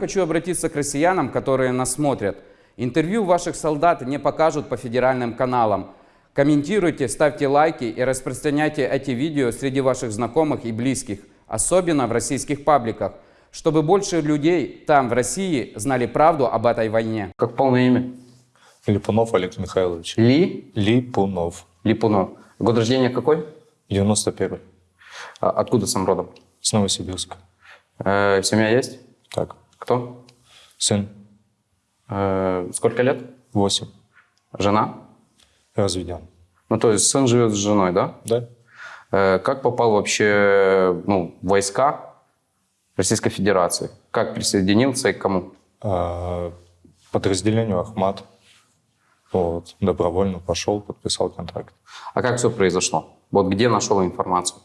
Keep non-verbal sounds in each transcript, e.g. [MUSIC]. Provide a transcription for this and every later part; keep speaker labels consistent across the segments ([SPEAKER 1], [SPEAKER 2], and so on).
[SPEAKER 1] Хочу обратиться к россиянам, которые нас смотрят. Интервью ваших солдат не покажут по федеральным каналам. Комментируйте, ставьте лайки и распространяйте эти видео среди ваших знакомых и близких, особенно в российских пабликах, чтобы больше людей там, в России, знали правду об этой войне.
[SPEAKER 2] Как полное имя?
[SPEAKER 3] Липунов Олег Михайлович.
[SPEAKER 2] Ли
[SPEAKER 3] Липунов.
[SPEAKER 2] Липунов. Год рождения какой?
[SPEAKER 3] 91
[SPEAKER 2] А Откуда сам родом?
[SPEAKER 3] С Новосибирска.
[SPEAKER 2] Э, семья есть?
[SPEAKER 3] Так,
[SPEAKER 2] Кто?
[SPEAKER 3] сын
[SPEAKER 2] Э, сколько лет?
[SPEAKER 3] 8.
[SPEAKER 2] Жена?
[SPEAKER 3] Разведен.
[SPEAKER 2] Ну, то есть сын живет с женой, да?
[SPEAKER 3] Да?
[SPEAKER 2] Э, как попал вообще ну, в войска Российской Федерации? Как присоединился и к кому?
[SPEAKER 3] А, подразделению Ахмат. Вот. Добровольно пошел, подписал контракт.
[SPEAKER 2] А как все произошло? Вот где нашел информацию?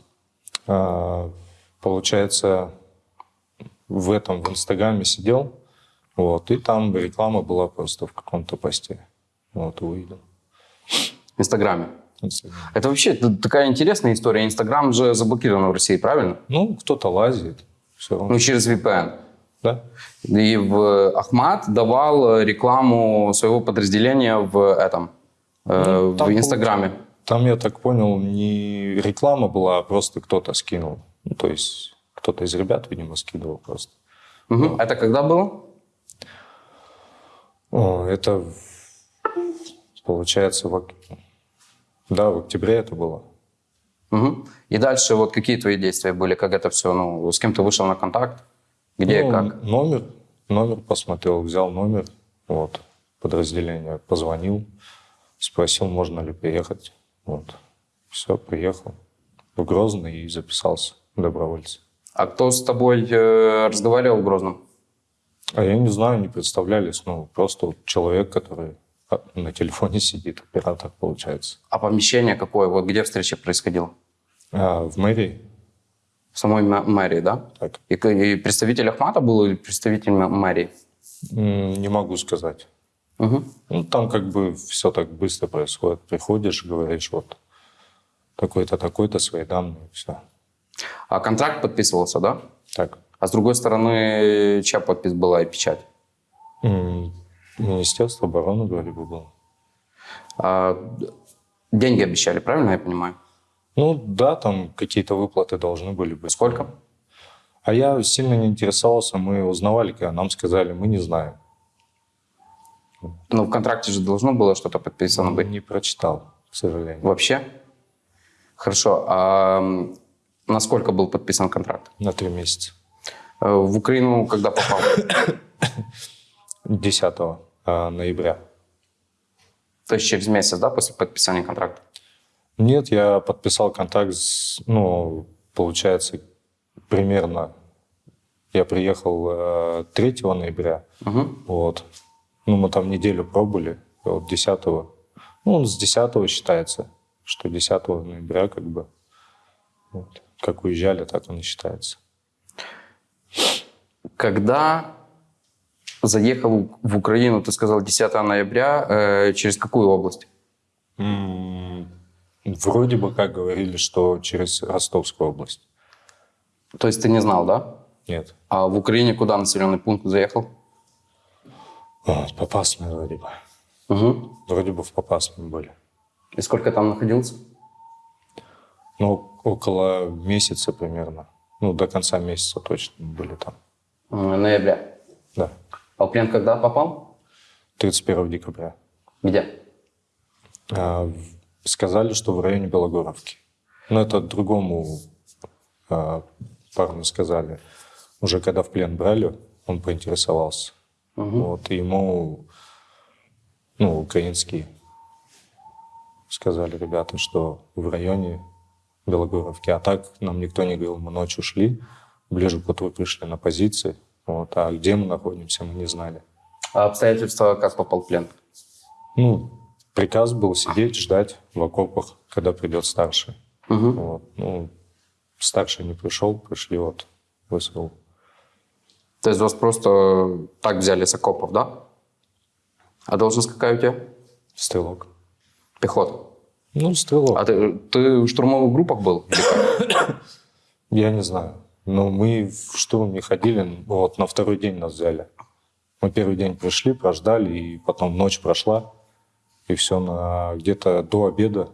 [SPEAKER 3] А, получается, в этом, в Инстаграме сидел, вот, и там реклама была просто в каком-то посте. Вот, увидел.
[SPEAKER 2] В Инстаграме.
[SPEAKER 3] Инстаграм.
[SPEAKER 2] Это вообще такая интересная история. Инстаграм же заблокирован в России, правильно?
[SPEAKER 3] Ну, кто-то лазит, все равно.
[SPEAKER 2] Ну, через VPN.
[SPEAKER 3] Да?
[SPEAKER 2] И в Ахмат давал рекламу своего подразделения в этом, э,
[SPEAKER 3] Ну,
[SPEAKER 2] в Инстаграме.
[SPEAKER 3] Там, я так понял, не реклама была, а просто кто-то скинул. Ну, то есть кто-то из ребят, видимо, скидывал просто.
[SPEAKER 2] Мгм. Это когда было?
[SPEAKER 3] О, это получается в, да, в октябре это было.
[SPEAKER 2] Мгм. И дальше вот какие твои действия были? Как это все? Ну, с кем ты вышел на контакт? Где
[SPEAKER 3] Ну,
[SPEAKER 2] как?
[SPEAKER 3] Номер, номер посмотрел, взял номер, вот, подразделение, позвонил, спросил, можно ли приехать. Вот. Все, приехал в Грозный и записался добровольцем.
[SPEAKER 2] А кто с тобой э, разговаривал в Грозном?
[SPEAKER 3] А я не знаю, не представлялись. Ну, просто вот человек, который а, на телефоне сидит, оператор получается.
[SPEAKER 2] А помещение какое? Вот где встреча происходила?
[SPEAKER 3] А, в мэрии,
[SPEAKER 2] В самой мэрии, да?
[SPEAKER 3] так,
[SPEAKER 2] И, и представитель Ахмата был или представитель мэрии?
[SPEAKER 3] не могу сказать.
[SPEAKER 2] Мгм.
[SPEAKER 3] Ну, там как бы все так быстро происходит. Приходишь, говоришь, вот такой-то, такой-то, свои данные, все.
[SPEAKER 2] А контракт подписывался, да?
[SPEAKER 3] Так.
[SPEAKER 2] А с другой стороны, чья подпись была и печать?
[SPEAKER 3] Министерство обороны вроде бы было.
[SPEAKER 2] А, деньги обещали, правильно я понимаю?
[SPEAKER 3] Ну, да, там какие-то выплаты должны были быть.
[SPEAKER 2] Сколько?
[SPEAKER 3] А я сильно не интересовался, мы узнавали, когда нам сказали, мы не знаем.
[SPEAKER 2] Ну, в контракте же должно было что-то подписано быть.
[SPEAKER 3] Не прочитал, к сожалению.
[SPEAKER 2] Вообще? Хорошо. А м, на сколько был подписан контракт?
[SPEAKER 3] На три месяца.
[SPEAKER 2] Э, В Украину когда попал?
[SPEAKER 3] 10 а, ноября.
[SPEAKER 2] То есть через месяц, да, после подписания контракта?
[SPEAKER 3] Нет, я подписал контракт, с, ну, получается, примерно, я приехал э, 3 ноября,
[SPEAKER 2] Мгм.
[SPEAKER 3] вот, ну, мы там неделю пробыли, вот 10 ну, он с 10 считается, что 10 ноября, как бы, вот, как уезжали, так он и считается.
[SPEAKER 2] Когда заехал в Украину, ты сказал 10 ноября, э, через какую область?
[SPEAKER 3] М, Вроде бы как говорили, что через Ростовскую область.
[SPEAKER 2] То есть ты не знал, да?
[SPEAKER 3] Нет.
[SPEAKER 2] А в Украине куда населенный пункт заехал?
[SPEAKER 3] Вот, Попасные вроде бы.
[SPEAKER 2] Мгм.
[SPEAKER 3] Вроде бы в Попасном были.
[SPEAKER 2] И сколько там находился?
[SPEAKER 3] Ну, около месяца примерно. Ну, до конца месяца точно были там.
[SPEAKER 2] Э, Ноября.
[SPEAKER 3] Да.
[SPEAKER 2] А в плен когда попал?
[SPEAKER 3] 31 декабря.
[SPEAKER 2] Где?
[SPEAKER 3] А, сказали, что в районе Белогоровки. Но это другому а, парню сказали. Уже когда в плен брали, он поинтересовался. Вот, и ему, ну, украинские сказали ребята, что в районе Белогоровки. А так нам никто не говорил, мы ночью шли, ближе к утру пришли на позиции. Вот, а где мы находимся, мы не знали.
[SPEAKER 2] А обстоятельства, как попал в плен?
[SPEAKER 3] Ну, приказ был сидеть, ждать в окопах, когда придет старший.
[SPEAKER 2] Мгм.
[SPEAKER 3] Вот. Ну, старший не пришел, пришли вот в СВУ.
[SPEAKER 2] То есть вас просто так взяли с окопов, да? А должность какая у тебя?
[SPEAKER 3] Стрелок.
[SPEAKER 2] Пехота.
[SPEAKER 3] Ну, стрелок.
[SPEAKER 2] А ты, ты в штурмовых группах был? [COUGHS]
[SPEAKER 3] Я не знаю. Но мы в штурм не ходили, вот на второй день нас взяли. Мы первый день пришли, прождали, и потом ночь прошла, и все, на где-то до обеда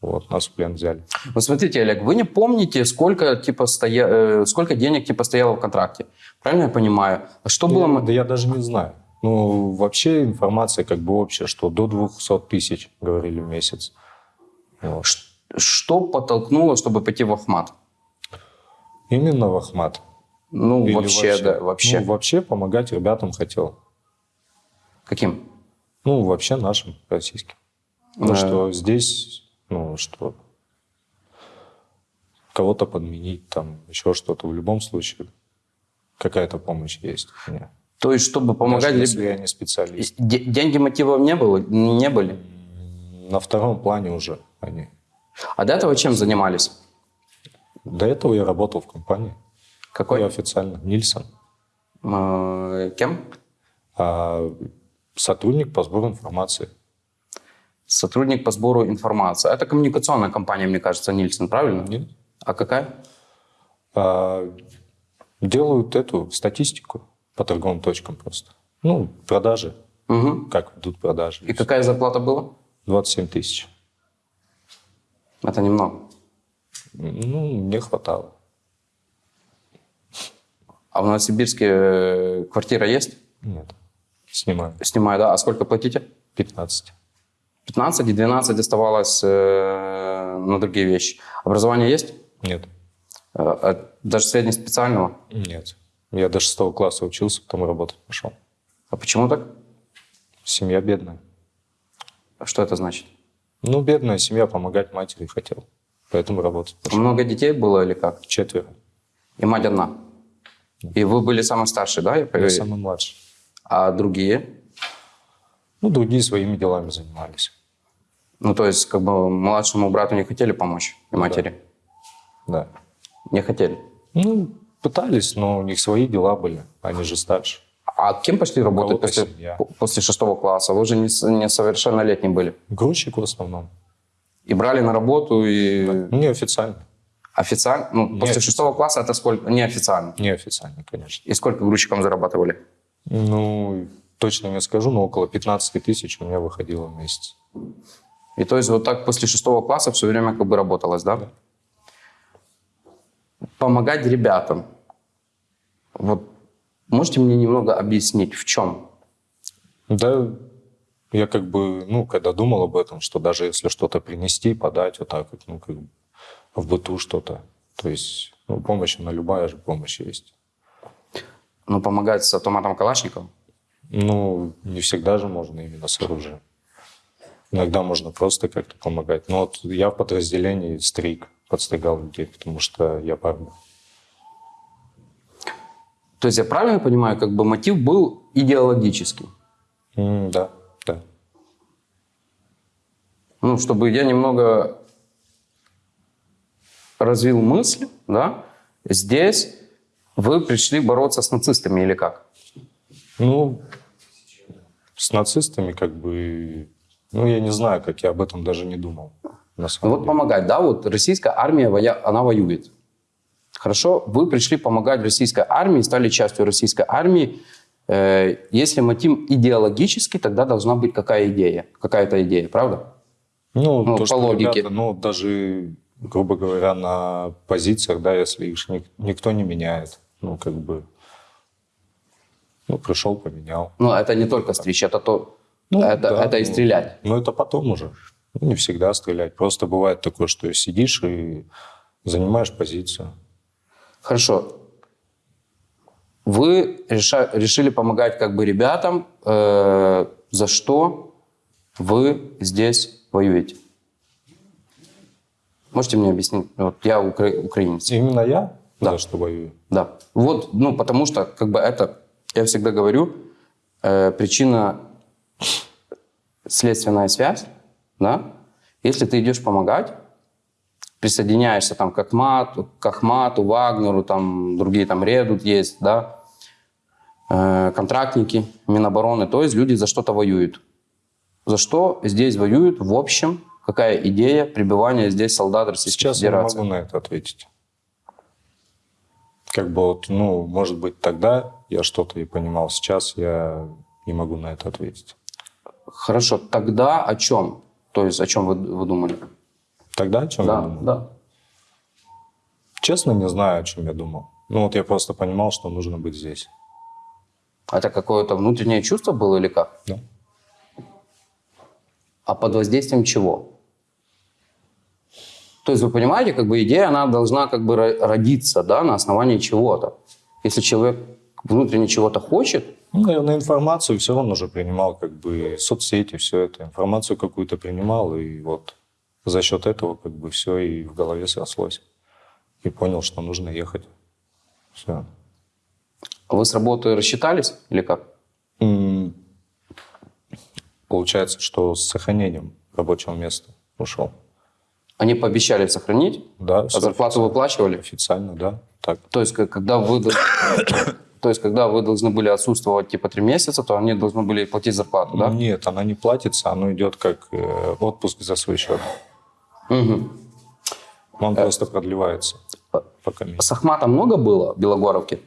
[SPEAKER 3] вот, нас в плен взяли.
[SPEAKER 2] Вот смотрите, Олег, вы не помните, сколько, типа, стоя... э, сколько денег типа, стояло в контракте? Правильно я понимаю? А что
[SPEAKER 3] Да
[SPEAKER 2] было...
[SPEAKER 3] я-
[SPEAKER 2] м-
[SPEAKER 3] да я даже не знаю. Ну, вообще информация как бы общая, что до 200 тысяч, говорили, в месяц. Вот.
[SPEAKER 2] Что подтолкнуло, чтобы пойти в Ахмат?
[SPEAKER 3] Именно в Ахмат.
[SPEAKER 2] Ну,
[SPEAKER 3] Или
[SPEAKER 2] вообще, да, вообще.
[SPEAKER 3] Ну, вообще помогать ребятам хотел.
[SPEAKER 2] Каким?
[SPEAKER 3] Ну, вообще нашим, российским. Ну,
[SPEAKER 2] Да.
[SPEAKER 3] что здесь, ну, что кого-то подменить, там, еще что-то. В любом случае, какая-то помощь есть. мне.
[SPEAKER 2] То есть, чтобы помогать...
[SPEAKER 3] Даже если я не специалист.
[SPEAKER 2] Де- Деньги мотивом не было? Не были?
[SPEAKER 3] На втором плане уже они.
[SPEAKER 2] А до этого чем занимались?
[SPEAKER 3] До этого я работал в компании.
[SPEAKER 2] Какой?
[SPEAKER 3] Я официально. Нильсон.
[SPEAKER 2] Э, Кем?
[SPEAKER 3] А, сотрудник по сбору информации.
[SPEAKER 2] Сотрудник по сбору информации. Это коммуникационная компания, мне кажется, Нильсон, правильно?
[SPEAKER 3] Нет?
[SPEAKER 2] А какая?
[SPEAKER 3] А, делают эту статистику по торговым точкам просто. Ну, продажи.
[SPEAKER 2] Мгм.
[SPEAKER 3] Как идут продажи.
[SPEAKER 2] И какая зарплата была?
[SPEAKER 3] 27 тысяч.
[SPEAKER 2] Это немного.
[SPEAKER 3] Ну, мне хватало.
[SPEAKER 2] А в Новосибирске э, квартира есть?
[SPEAKER 3] Нет. Снимаю.
[SPEAKER 2] Снимаю, да. А сколько платите?
[SPEAKER 3] 15.
[SPEAKER 2] 15 и 12 оставалось э, на другие вещи. Образование есть?
[SPEAKER 3] Нет.
[SPEAKER 2] Э, э, даже среднеспециального?
[SPEAKER 3] Нет. Я до шестого класса учился, потом работать пошел.
[SPEAKER 2] А почему так?
[SPEAKER 3] Семья бедная.
[SPEAKER 2] Что это значит?
[SPEAKER 3] Ну, бедная семья, помогать матери хотел. Поэтому работать пошел.
[SPEAKER 2] Много детей было или как?
[SPEAKER 3] Четверо.
[SPEAKER 2] И мать одна? И вы были самый старший, да? Я
[SPEAKER 3] Я самый младший.
[SPEAKER 2] А другие?
[SPEAKER 3] Ну, другие своими делами занимались.
[SPEAKER 2] Ну, то есть, как бы младшему брату не хотели помочь и матери?
[SPEAKER 3] Да.
[SPEAKER 2] Не хотели.
[SPEAKER 3] Ну, пытались, но у них свои дела были. Они же старше.
[SPEAKER 2] А кем пошли работать после,
[SPEAKER 3] семья.
[SPEAKER 2] после шестого класса? Вы же не несовершеннолетний были.
[SPEAKER 3] Грузчик в основном.
[SPEAKER 2] И брали на работу, и
[SPEAKER 3] Ну, неофициально.
[SPEAKER 2] официально? Ну, после
[SPEAKER 3] Неофициально.
[SPEAKER 2] шестого класса это сколько? Неофициально.
[SPEAKER 3] Неофициально, конечно.
[SPEAKER 2] И сколько грузчикам зарабатывали?
[SPEAKER 3] Ну, точно не скажу, но около 15 тысяч у меня выходило в месяц.
[SPEAKER 2] И то есть вот так после шестого класса все время как бы работалось, да? Помогать ребятам. Вот можете мне немного объяснить, в чем?
[SPEAKER 3] Да, я как бы, ну, когда думал об этом, что даже если что-то принести, подать, вот так ну, как бы в быту что-то. То есть, ну, помощь, она любая же помощь есть.
[SPEAKER 2] Ну, помогать с автоматом Калашникова?
[SPEAKER 3] Ну, не всегда же можно именно с оружием. Иногда можно просто как-то помогать. Но вот я в подразделении стриг, подстригал людей, потому что я парень.
[SPEAKER 2] То есть я правильно понимаю, как бы мотив был идеологический?
[SPEAKER 3] М, да, да.
[SPEAKER 2] Ну, чтобы я немного развил мысль, да, здесь вы пришли бороться с нацистами или как?
[SPEAKER 3] Ну, с нацистами как бы... Ну, я не знаю, как я об этом даже не думал. На самом
[SPEAKER 2] вот
[SPEAKER 3] деле.
[SPEAKER 2] помогать, да, вот российская армия, она воюет. Хорошо, вы пришли помогать российской армии, стали частью российской армии. Э, Если мотив идеологический, тогда должна быть какая идея, какая-то идея, правда?
[SPEAKER 3] Ну,
[SPEAKER 2] Ну,
[SPEAKER 3] то,
[SPEAKER 2] по
[SPEAKER 3] что
[SPEAKER 2] логике.
[SPEAKER 3] ребята, ну, даже, грубо говоря, на позициях, да, если их ник- никто не меняет, ну, как бы, ну, пришел, поменял.
[SPEAKER 2] Но это не только стричь, это то,
[SPEAKER 3] Ну,
[SPEAKER 2] это,
[SPEAKER 3] да,
[SPEAKER 2] это и
[SPEAKER 3] ну,
[SPEAKER 2] стрелять.
[SPEAKER 3] Ну, это потом уже. Ну, не всегда стрелять. Просто бывает такое, что сидишь и занимаешь позицию.
[SPEAKER 2] Хорошо. Вы реша- решили помогать как бы ребятам, э, за что вы здесь воюете? Можете мне объяснить? Вот я укра- украинец.
[SPEAKER 3] Именно я
[SPEAKER 2] Да.
[SPEAKER 3] за что воюю.
[SPEAKER 2] Да. Вот, ну, потому что, как бы это, я всегда говорю, э, причина следственная связь, да, если ты идешь помогать, присоединяешься там к Ахмату, к Ахмату, Вагнеру, там другие там Редут есть, да, э, контрактники Минобороны, то есть люди за что-то воюют. За что здесь воюют в общем? Какая идея пребывания здесь солдат Российской
[SPEAKER 3] Сейчас я не
[SPEAKER 2] Федерации?
[SPEAKER 3] могу на это ответить. Как бы вот, ну, может быть, тогда я что-то и понимал, сейчас я не могу на это ответить.
[SPEAKER 2] Хорошо, тогда о чем? То есть о чем вы, вы думали?
[SPEAKER 3] Тогда о чем я
[SPEAKER 2] Да,
[SPEAKER 3] думал?
[SPEAKER 2] да.
[SPEAKER 3] Честно, не знаю, о чем я думал. Ну, вот я просто понимал, что нужно быть здесь.
[SPEAKER 2] Это какое-то внутреннее чувство было или как?
[SPEAKER 3] Да.
[SPEAKER 2] А под воздействием чего? То есть вы понимаете, как бы идея, она должна как бы ро- родиться, да, на основании чего-то. Если человек внутренне чего-то хочет,
[SPEAKER 3] Ну, наверное, информацию все равно уже принимал, как бы соцсети, все это. Информацию какую-то принимал, и вот за счет этого как бы все и в голове срослось. И понял, что нужно ехать. Все.
[SPEAKER 2] вы с работы рассчитались или как?
[SPEAKER 3] Получается, что с сохранением рабочего места ушел.
[SPEAKER 2] Они пообещали сохранить,
[SPEAKER 3] Да,
[SPEAKER 2] а зарплату выплачивали?
[SPEAKER 3] Официально, да. Так.
[SPEAKER 2] То есть, когда вы, [COUGHS] то есть, когда вы должны были отсутствовать типа три месяца, то они должны были платить зарплату, да?
[SPEAKER 3] Нет, она не платится, оно идет как э, отпуск за свой счет.
[SPEAKER 2] Мгм.
[SPEAKER 3] Он просто продлевается. Пока.
[SPEAKER 2] С Ахматом много было в Белогоровке?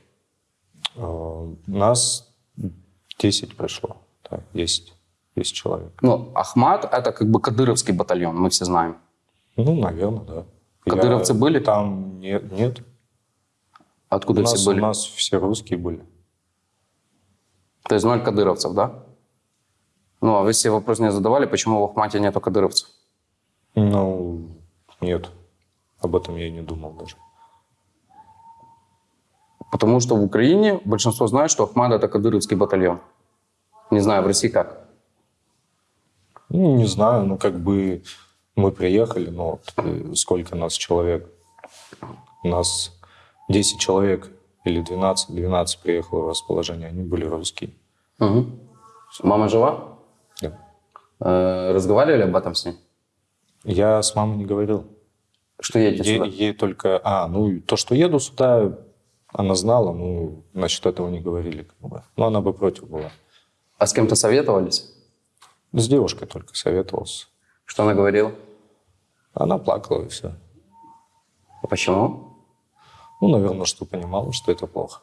[SPEAKER 3] Э, Нас 10 пришло. Так, 10. 10 человек.
[SPEAKER 2] Ну, Ахмат – это как бы кадыровский батальон, мы все знаем.
[SPEAKER 3] Ну, наверное, да.
[SPEAKER 2] Кадыровцы были?
[SPEAKER 3] Там нет. нет.
[SPEAKER 2] Откуда
[SPEAKER 3] у, нас,
[SPEAKER 2] все были?
[SPEAKER 3] у нас все русские были.
[SPEAKER 2] То есть ноль кадыровцев, да? Ну, а вы себе вопрос не задавали, почему в Ахмате нету кадыровцев?
[SPEAKER 3] Ну, нет. Об этом я и не думал даже.
[SPEAKER 2] Потому что в Украине большинство знает, что Ахмат – это кадыровский батальон. Не знаю, в России как.
[SPEAKER 3] Ну, не знаю, ну, как бы мы приехали, ну, вот, э, сколько нас человек? У нас 10 человек или 12, 12 приехало в расположение, они были русские.
[SPEAKER 2] Мгм. Мама жива?
[SPEAKER 3] Да.
[SPEAKER 2] Э, разговаривали об этом с ней?
[SPEAKER 3] Я с мамой не говорил.
[SPEAKER 2] Что едете сюда?
[SPEAKER 3] ей только... А, ну, то, что еду сюда, она знала, ну, насчет этого не говорили. Как бы. Но она бы против была.
[SPEAKER 2] А с кем-то советовались?
[SPEAKER 3] С девушкой только советовался.
[SPEAKER 2] Что она говорила?
[SPEAKER 3] Она плакала и все.
[SPEAKER 2] А почему?
[SPEAKER 3] Ну, наверное, что понимала, что это плохо.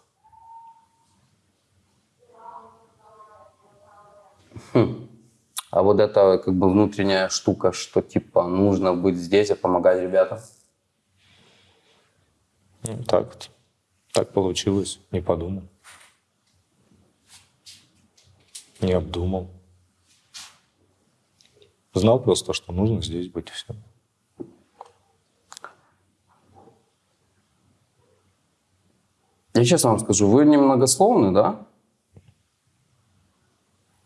[SPEAKER 2] А вот эта как бы внутренняя штука, что типа нужно быть здесь и помогать ребятам.
[SPEAKER 3] Ну, так вот. Так получилось. Не подумал. Не обдумал. Знал просто, что нужно здесь быть и все.
[SPEAKER 2] Я честно вам скажу, вы немногословны, да?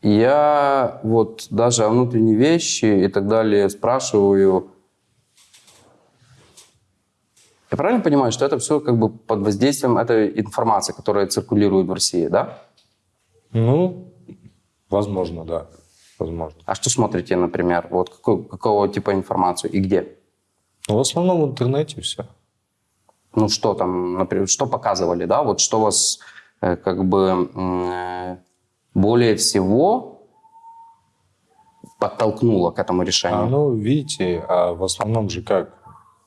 [SPEAKER 2] Я вот даже о внутренней вещи и так далее спрашиваю. Я правильно понимаю, что это все как бы под воздействием этой информации, которая циркулирует в России, да?
[SPEAKER 3] Ну, возможно, да. Возможно.
[SPEAKER 2] А что смотрите, например, вот какой- какого типа информацию и где?
[SPEAKER 3] Но в основном в интернете все.
[SPEAKER 2] Ну что там, например, что показывали, да? Вот что вас э, как бы э, более всего подтолкнуло к этому решению?
[SPEAKER 3] А, ну, видите, а в основном же как?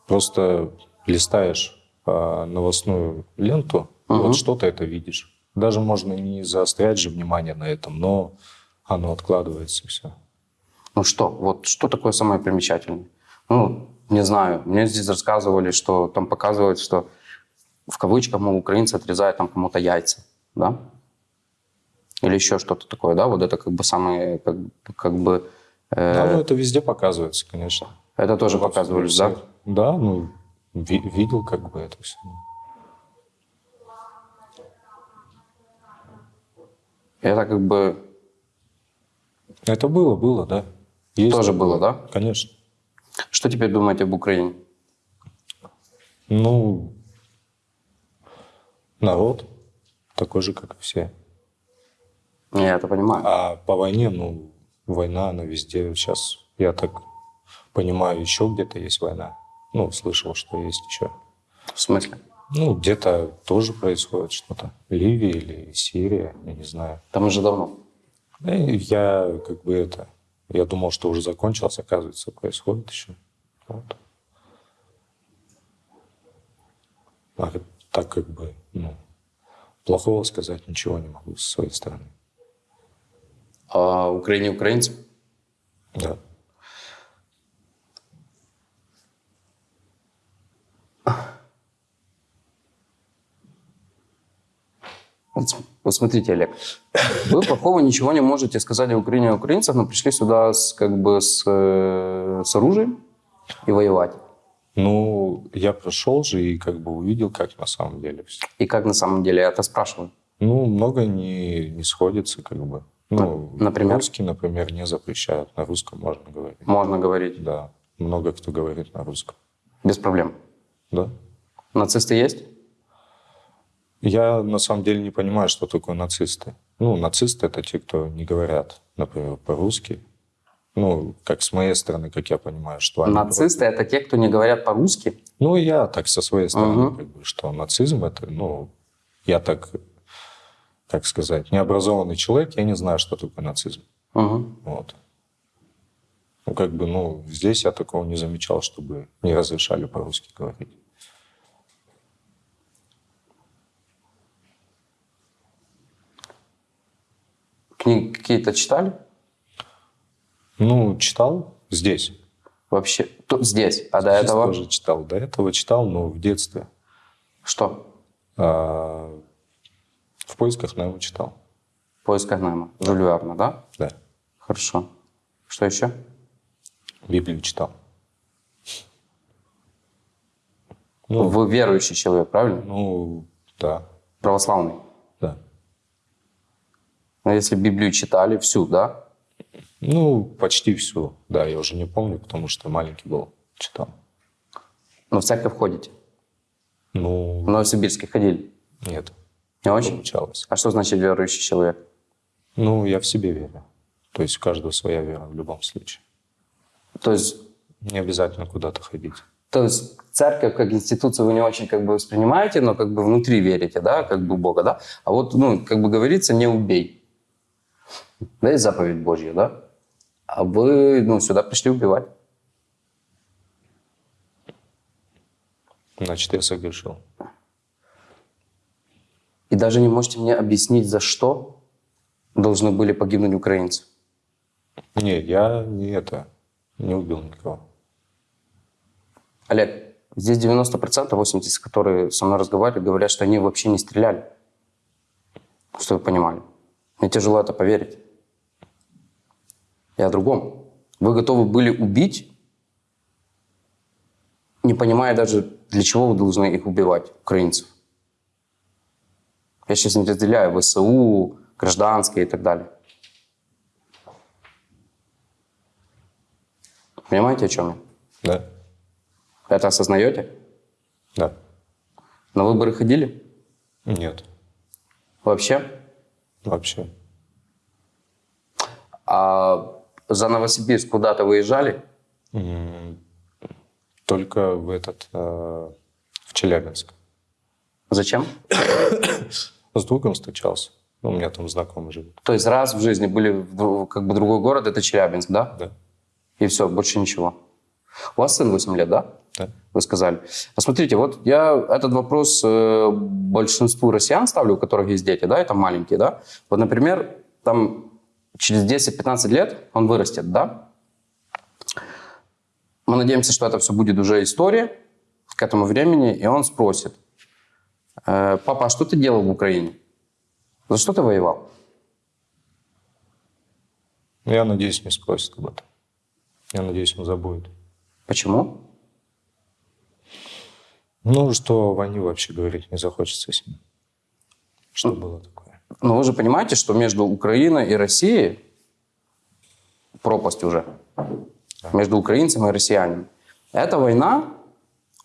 [SPEAKER 3] Просто листаешь а, новостную ленту,
[SPEAKER 2] Мгм.
[SPEAKER 3] вот что-то это видишь. Даже можно не заострять же внимание на этом, но оно откладывается все.
[SPEAKER 2] Ну что, вот что такое самое примечательное? Ну, не знаю, мне здесь рассказывали, что там показывают, что в кавычках, мол, украинцы отрезают там кому-то яйца, да? Или еще что-то такое, да? Вот это как бы самое, как, как бы... э,
[SPEAKER 3] Да, ну это везде показывается, конечно.
[SPEAKER 2] это тоже
[SPEAKER 3] Во
[SPEAKER 2] показывали, да?
[SPEAKER 3] Да, ну, ви- видел как бы это все.
[SPEAKER 2] Это как бы
[SPEAKER 3] Это было, было, да. Есть
[SPEAKER 2] Тоже
[SPEAKER 3] такое.
[SPEAKER 2] было, да?
[SPEAKER 3] Конечно.
[SPEAKER 2] Что теперь думаете об Украине?
[SPEAKER 3] Ну, народ такой же, как и все.
[SPEAKER 2] Я это понимаю.
[SPEAKER 3] А по войне, ну, война, она везде. Сейчас, я так понимаю, еще где-то есть война. Ну, слышал, что есть еще.
[SPEAKER 2] В смысле?
[SPEAKER 3] Ну, где-то тоже происходит что-то. Ливия или Сирия, я не знаю.
[SPEAKER 2] Там уже давно.
[SPEAKER 3] И Я как бы это... Я думал, что уже закончилось, оказывается, происходит еще. Вот. А так как бы, ну, плохого сказать ничего не могу со своей стороны.
[SPEAKER 2] А Украине украинцам?
[SPEAKER 3] Да.
[SPEAKER 2] Вот, вот смотрите, Олег, вы плохого ничего не можете сказать о Украине и украинцах, но пришли сюда с, как бы с, э, с оружием и воевать.
[SPEAKER 3] Ну, я прошел же и как бы увидел, как на самом деле все.
[SPEAKER 2] И как на самом деле, я это спрашиваю.
[SPEAKER 3] Ну, много не, не сходится, как бы. Ну,
[SPEAKER 2] например?
[SPEAKER 3] русский, например, не запрещают. На русском можно говорить.
[SPEAKER 2] Можно говорить,
[SPEAKER 3] Да, много кто говорит на русском.
[SPEAKER 2] без проблем.
[SPEAKER 3] Да.
[SPEAKER 2] Нацисты есть?
[SPEAKER 3] Я на самом деле не понимаю, что такое нацисты. Ну, нацисты это те, кто не говорят, например, по-русски. Ну, как с моей стороны, как я понимаю, что они...
[SPEAKER 2] Нацисты — это те, кто не говорят по-русски?
[SPEAKER 3] Ну, я так со своей стороны,
[SPEAKER 2] Мгм.
[SPEAKER 3] как бы, что нацизм это, ну, я так, как сказать, необразованный человек, я не знаю, что такое нацизм.
[SPEAKER 2] Мгм.
[SPEAKER 3] Вот. Ну, как бы, ну, здесь я такого не замечал, чтобы не разрешали по-русски говорить.
[SPEAKER 2] Книги какие-то читали?
[SPEAKER 3] Ну, читал здесь.
[SPEAKER 2] Вообще? Тут, здесь. А до
[SPEAKER 3] Здесь
[SPEAKER 2] этого?
[SPEAKER 3] тоже читал. До этого читал, но в детстве.
[SPEAKER 2] Что?
[SPEAKER 3] А, в поисках Немо читал.
[SPEAKER 2] В поисках Немо. Жюль Верна, да?
[SPEAKER 3] Да.
[SPEAKER 2] Хорошо. Что еще?
[SPEAKER 3] Библию читал. Ну,
[SPEAKER 2] Вы верующий человек, правильно?
[SPEAKER 3] ну, да,
[SPEAKER 2] Православный.
[SPEAKER 3] да.
[SPEAKER 2] Но если Библию читали всю, да?
[SPEAKER 3] Ну, почти всю. Да, я уже не помню, потому что маленький был, читал.
[SPEAKER 2] Но в церковь ходите? В
[SPEAKER 3] Ну,
[SPEAKER 2] Новосибирске ходили?
[SPEAKER 3] нет,
[SPEAKER 2] Не очень?
[SPEAKER 3] получалось.
[SPEAKER 2] А что значит верующий человек?
[SPEAKER 3] Ну, я в себе верю. То есть у каждого своя вера в любом случае.
[SPEAKER 2] То есть,
[SPEAKER 3] Не обязательно куда-то ходить.
[SPEAKER 2] то есть церковь как институцию вы не очень как бы воспринимаете, но как бы внутри верите, да, как бы Бога, да? А вот, ну, как бы говорится, не убей. Да, есть заповедь Божья, да? А вы, ну, сюда пришли убивать.
[SPEAKER 3] Значит, я согрешил.
[SPEAKER 2] И даже не можете мне объяснить, за что должны были погибнуть украинцы.
[SPEAKER 3] Не, я не это, не убил никого.
[SPEAKER 2] Олег, здесь 90%, 80%, которые со мной разговаривают, говорят, что они вообще не стреляли. Что вы понимали? Мне тяжело это поверить. Я о другом. Вы готовы были убить, не понимая даже, для чего вы должны их убивать, украинцев. Я сейчас не разделяю ВСУ, гражданские и так далее. Понимаете, о чем я?
[SPEAKER 3] Да?
[SPEAKER 2] Это осознаете?
[SPEAKER 3] Да.
[SPEAKER 2] На выборы ходили?
[SPEAKER 3] Нет,
[SPEAKER 2] Вообще?
[SPEAKER 3] вообще.
[SPEAKER 2] А за Новосибирск куда-то выезжали?
[SPEAKER 3] Только в этот, э, в Челябинск.
[SPEAKER 2] Зачем? [COUGHS]
[SPEAKER 3] С другом встречался. Ну, у меня там знакомый живет.
[SPEAKER 2] То есть раз в жизни были как бы другой город, это Челябинск, да?
[SPEAKER 3] Да.
[SPEAKER 2] И все, больше ничего. У вас сын 8 лет, да?
[SPEAKER 3] Да.
[SPEAKER 2] Вы сказали. А смотрите, вот я этот вопрос э, большинству россиян ставлю, у которых есть дети, да, это маленькие, да? Вот, например, там через 10-15 лет он вырастет, да? Мы надеемся, что это все будет уже история к этому времени, и он спросит, «Э, папа, а что ты делал в Украине? За что ты воевал?
[SPEAKER 3] Ну, Я надеюсь, не спросит об этом. Я надеюсь, он забудет.
[SPEAKER 2] Почему?
[SPEAKER 3] Ну, что о войне вообще говорить не захочется с ним. Что было такое?
[SPEAKER 2] Но вы же понимаете, что между Украиной и Россией пропасть уже. Между украинцами и россиянами. Эта война,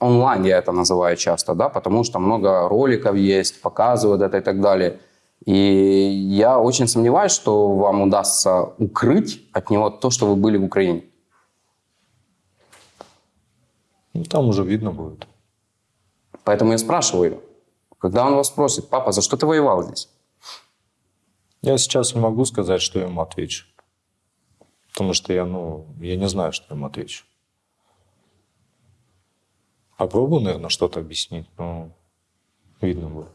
[SPEAKER 2] онлайн я это называю часто, да, потому что много роликов есть, показывают это и так далее. И я очень сомневаюсь, что вам удастся укрыть от него то, что вы были в Украине.
[SPEAKER 3] Ну, там уже видно будет.
[SPEAKER 2] Поэтому я спрашиваю, когда он вас спросит, папа, за что ты воевал здесь?
[SPEAKER 3] Я сейчас не могу сказать, что я ему отвечу. Потому что я, ну, я не знаю, что я ему отвечу. Попробую, наверное, что-то объяснить, но видно будет.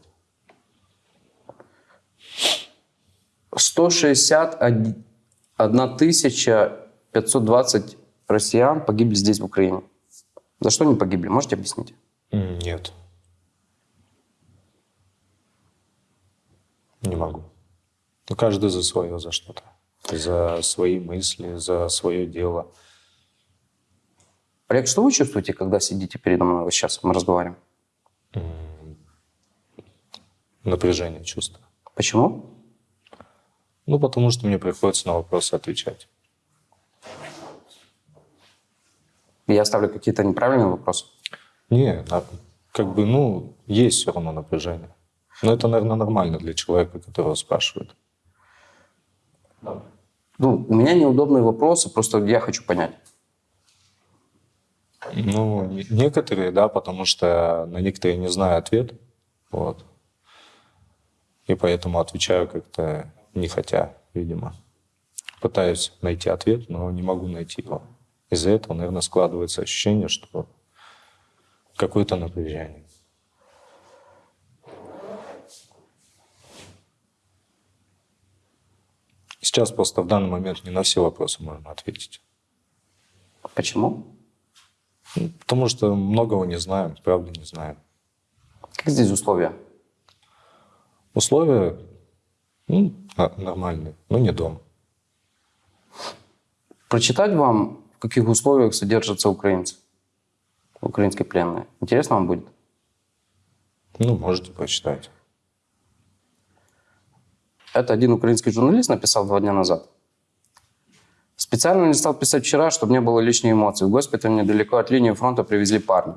[SPEAKER 2] 161 тысяча 520 россиян погибли здесь, в Украине. За что они погибли? Можете объяснить?
[SPEAKER 3] Нет. Не могу. Ну, каждый за свое, за что-то. За свои мысли, за свое дело.
[SPEAKER 2] Олег, что вы чувствуете, когда сидите передо мной вот сейчас, мы разговариваем?
[SPEAKER 3] Напряжение чувства.
[SPEAKER 2] Почему?
[SPEAKER 3] Ну, потому что мне приходится на вопросы отвечать.
[SPEAKER 2] Я ставлю какие-то неправильные вопросы.
[SPEAKER 3] Не, как бы, ну, есть все равно напряжение. Но это, наверное, нормально для человека, которого спрашивают.
[SPEAKER 2] Ну, у меня неудобные вопросы, просто я хочу понять.
[SPEAKER 3] Ну, не- некоторые, да, потому что на некоторые не знаю ответ. Вот. И поэтому отвечаю как-то не хотя, видимо. Пытаюсь найти ответ, но не могу найти его. Из-за этого, наверное, складывается ощущение, что какое-то напряжение. Сейчас просто в данный момент не на все вопросы можно ответить.
[SPEAKER 2] Почему?
[SPEAKER 3] Потому что многого не знаем, правда не знаем.
[SPEAKER 2] Как здесь условия?
[SPEAKER 3] Условия ну, на- нормальные, но не дом.
[SPEAKER 2] Прочитать вам, в каких условиях содержатся украинцы? Украинские пленные. Интересно вам будет?
[SPEAKER 3] Ну, можете прочитать.
[SPEAKER 2] Это один украинский журналист написал два дня назад. Специально не стал писать вчера, чтобы не было лишней эмоций. В госпиталь недалеко от линии фронта привезли парня.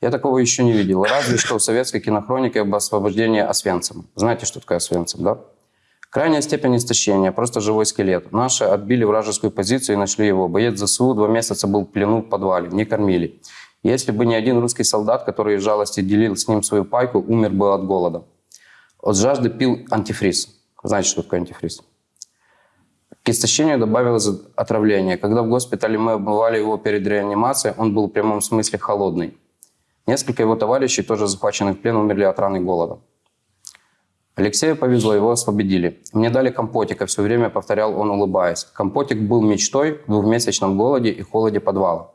[SPEAKER 2] Я такого еще не видел. Разве что в советской кинохронике об освобождении Освенцима. Знаете, что такое Освенцим, да? Крайняя степень истощения, просто живой скелет. Наши отбили вражескую позицию и нашли его. Боец ЗСУ два месяца был в плену в подвале, не кормили. Если бы не один русский солдат, который из жалости делил с ним свою пайку, умер бы от голода. От жажды пил антифриз. Знаете, что такое антифриз? К истощению добавилось отравление. Когда в госпитале мы обмывали его перед реанимацией, он был в прямом смысле холодный. Несколько его товарищей, тоже захваченных в плен, умерли от раны голода. Алексею повезло, его освободили. Мне дали компотика, все время повторял он, улыбаясь. Компотик был мечтой в двухмесячном голоде и холоде подвала.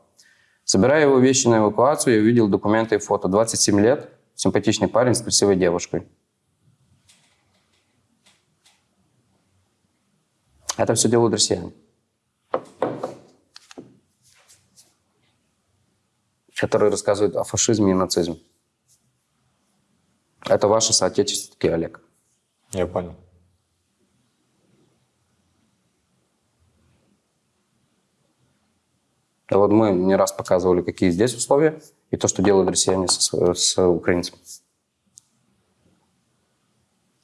[SPEAKER 2] Собирая его вещи на эвакуацию, я увидел документы и фото. 27 лет, симпатичный парень с красивой девушкой. Это все делают россияне. Которые рассказывают о фашизме и нацизме. Это ваши соотечественники, Олег.
[SPEAKER 3] Я понял.
[SPEAKER 2] А вот мы не раз показывали, какие здесь условия, и то, что делают россияне сво- с украинцами.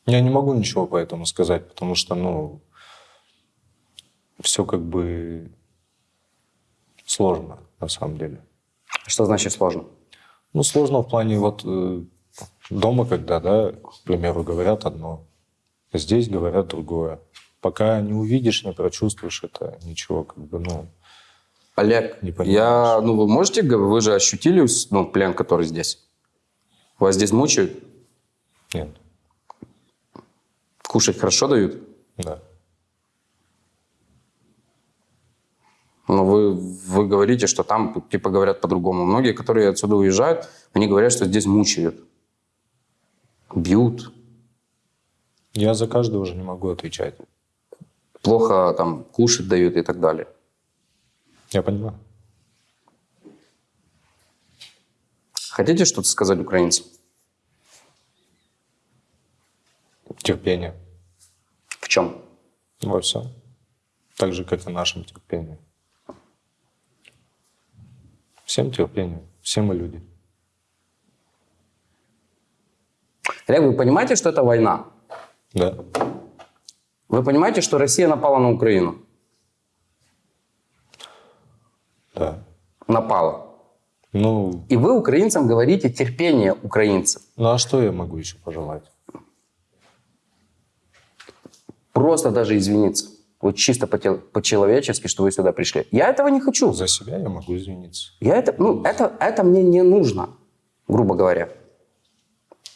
[SPEAKER 3] Я не могу ничего по этому сказать, потому что, ну, все как бы сложно на самом деле.
[SPEAKER 2] Что значит сложно?
[SPEAKER 3] Ну, сложно в плане вот э, дома, когда, да, к примеру, говорят одно, здесь говорят другое. Пока не увидишь, не прочувствуешь это, ничего, как бы, ну,
[SPEAKER 2] Олег,
[SPEAKER 3] Не понимаешь.
[SPEAKER 2] я, ну вы можете, вы же ощутили ну, плен, который здесь? Вас здесь мучают?
[SPEAKER 3] нет,
[SPEAKER 2] Кушать хорошо дают?
[SPEAKER 3] да.
[SPEAKER 2] Но вы, вы говорите, что там типа говорят по-другому. Многие, которые отсюда уезжают, они говорят, что здесь мучают. Бьют.
[SPEAKER 3] Я за каждого уже не могу отвечать.
[SPEAKER 2] Плохо там кушать дают и так далее.
[SPEAKER 3] Я понимаю.
[SPEAKER 2] Хотите что-то сказать украинцам?
[SPEAKER 3] Терпение
[SPEAKER 2] В чем?
[SPEAKER 3] во всем. Так же, как и нашем терпении. Всем терпение. Все мы люди.
[SPEAKER 2] Олег, вы понимаете, что это война?
[SPEAKER 3] Да.
[SPEAKER 2] Вы понимаете, что Россия напала на Украину?
[SPEAKER 3] Да.
[SPEAKER 2] Напала.
[SPEAKER 3] Ну,
[SPEAKER 2] И вы украинцам говорите терпение украинцев.
[SPEAKER 3] ну а что я могу еще пожелать?
[SPEAKER 2] Просто даже извиниться. Вот чисто по- по-человечески, что вы сюда пришли. Я этого не хочу.
[SPEAKER 3] За себя я могу извиниться.
[SPEAKER 2] Я это, ну, это, это мне не нужно, грубо говоря.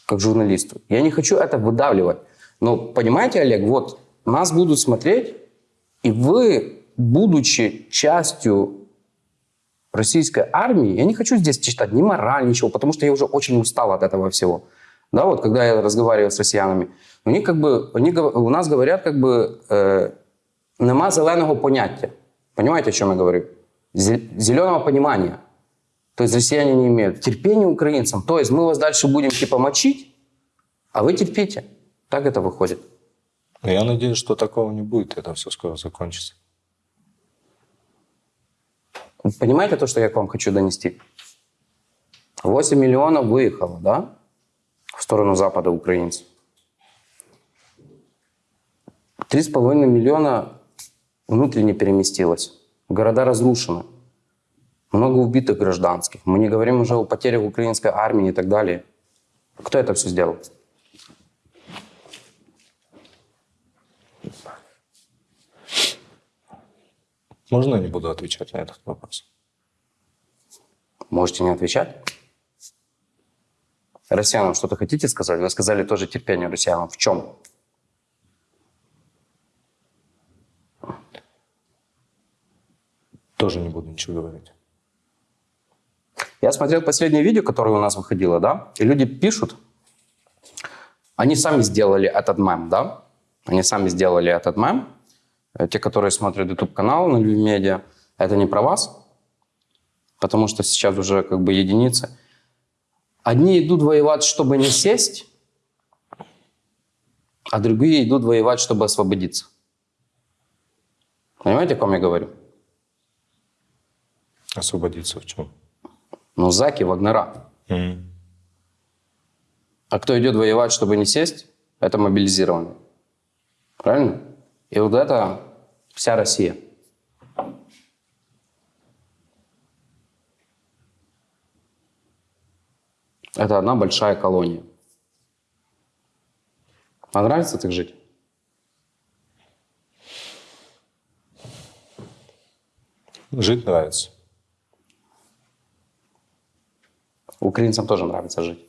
[SPEAKER 2] как журналисту. Я не хочу это выдавливать. Но понимаете, Олег, вот нас будут смотреть, и вы, будучи частью российской армии, я не хочу здесь читать ни мораль, ничего, потому что я уже очень устал от этого всего. Да, вот когда я разговариваю с россиянами, у них как бы, они, у нас говорят как бы, э, нема зеленого поняття. Понимаете, о чем я говорю? Зе- Зеленого понимания. То есть россияне не имеют терпения украинцам. То есть мы вас дальше будем типа мочить, а вы терпите. Так это выходит.
[SPEAKER 3] Но я надеюсь, что такого не будет, это все скоро закончится.
[SPEAKER 2] Понимаете то, что я к вам хочу донести? 8 миллионов выехало, да? В сторону Запада украинцев. 3,5 миллиона внутренне переместилось. Города разрушены. Много убитых гражданских. Мы не говорим уже о потерях украинской армии и так далее. Кто это все сделал?
[SPEAKER 3] Можно я не буду отвечать на этот вопрос?
[SPEAKER 2] Можете не отвечать? Россиянам что-то хотите сказать? Вы сказали тоже терпение россиянам. В чем?
[SPEAKER 3] Тоже не буду ничего говорить.
[SPEAKER 2] Я смотрел последнее видео, которое у нас выходило, да, и люди пишут, они сами сделали этот мем, да, они сами сделали этот мем, Э, те, которые смотрят YouTube-канал на Медиа, это не про вас, потому что сейчас уже как бы единицы. Одни идут воевать, чтобы не сесть, а другие идут воевать, чтобы освободиться. Понимаете, о ком я говорю?
[SPEAKER 3] Освободиться в чем?
[SPEAKER 2] Ну, заки, вагнера. А кто идет воевать, чтобы не сесть, это мобилизированный. Правильно? И вот это вся Россия. Это одна большая колония. А нравится так жить?
[SPEAKER 3] Жить нравится.
[SPEAKER 2] Украинцам тоже нравится жить.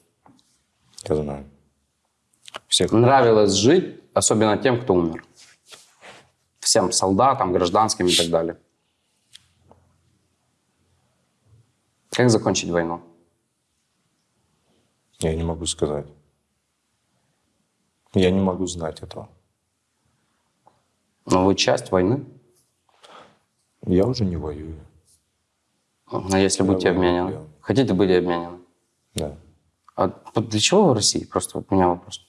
[SPEAKER 3] Я знаю. Всех
[SPEAKER 2] Нравилось жить, особенно тем, кто умер. Всем солдатам, гражданским и так далее. Как закончить войну?
[SPEAKER 3] я не могу сказать. Я не могу знать этого.
[SPEAKER 2] Но вы часть войны.
[SPEAKER 3] Я уже не воюю.
[SPEAKER 2] А если будете обменены? Хотите быть обменены?
[SPEAKER 3] Да.
[SPEAKER 2] А для чего в России? Просто вот у меня вопрос.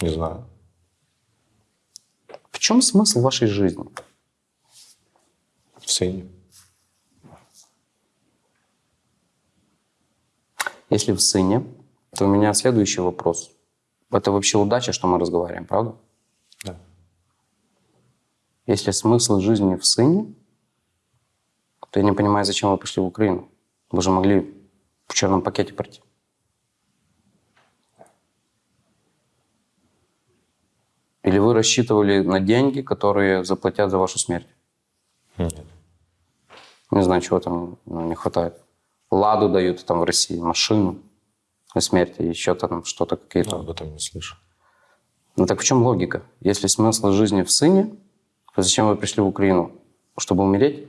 [SPEAKER 3] Не знаю.
[SPEAKER 2] В чем смысл вашей жизни?
[SPEAKER 3] В сыне.
[SPEAKER 2] Если в сыне, то у меня следующий вопрос. Это вообще удача, что мы разговариваем, правда? Если смысл жизни в сыне, то я не понимаю, зачем вы пришли в Украину. Вы же могли в черном пакете пройти. Или вы рассчитывали на деньги, которые заплатят за вашу смерть?
[SPEAKER 3] Нет.
[SPEAKER 2] Не знаю, чего там ну, не хватает. Ладу дают там в России, машину на смерти, еще там что-то какие-то.
[SPEAKER 3] Об этом не слышу.
[SPEAKER 2] Ну так в чем логика? Если смысл жизни в сыне, то зачем вы пришли в Украину? Чтобы умереть?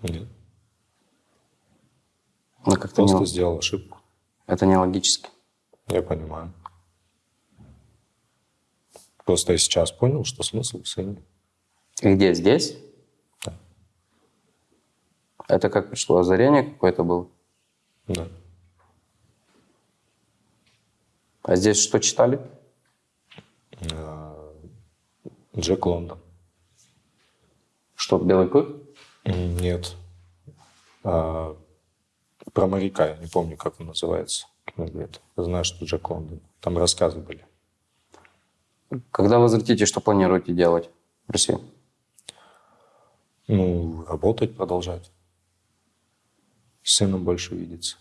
[SPEAKER 3] Нет.
[SPEAKER 2] Ну как-то не,
[SPEAKER 3] Просто сделал ошибку.
[SPEAKER 2] это не логически.
[SPEAKER 3] Я понимаю. Просто я сейчас понял, что смысл в сыне.
[SPEAKER 2] И где? Здесь?
[SPEAKER 3] Да.
[SPEAKER 2] Это как пришло? Озарение какое-то было?
[SPEAKER 3] Да.
[SPEAKER 2] А здесь что читали?
[SPEAKER 3] А, Джек Лондон.
[SPEAKER 2] Что, Белый клык?
[SPEAKER 3] Нет. А, про моряка, я не помню, как он называется. Я знаю, что Джек Лондон. Там рассказы были.
[SPEAKER 2] Когда возвратитесь, что планируете делать в России?
[SPEAKER 3] Ну, работать, продолжать. С сыном больше видеться.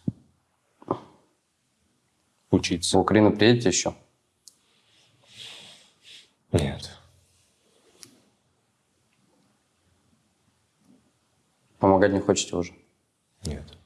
[SPEAKER 2] В
[SPEAKER 3] Учиться.
[SPEAKER 2] Украину приедете еще?
[SPEAKER 3] Нет.
[SPEAKER 2] Помогать не хочете уже? Нет.